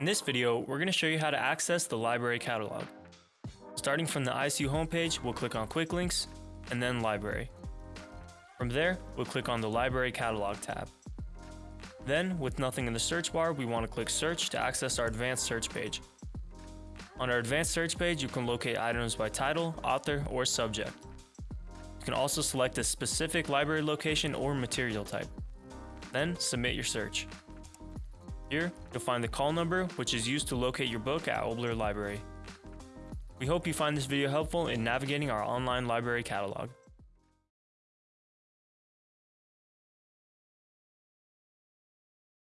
In this video, we're going to show you how to access the library catalog. Starting from the ISU homepage, we'll click on Quick Links, and then Library. From there, we'll click on the Library Catalog tab. Then, with nothing in the search bar, we want to click Search to access our advanced search page. On our advanced search page, you can locate items by title, author, or subject. You can also select a specific library location or material type. Then, submit your search. Here, you'll find the call number, which is used to locate your book at Oboler Library. We hope you find this video helpful in navigating our online library catalog.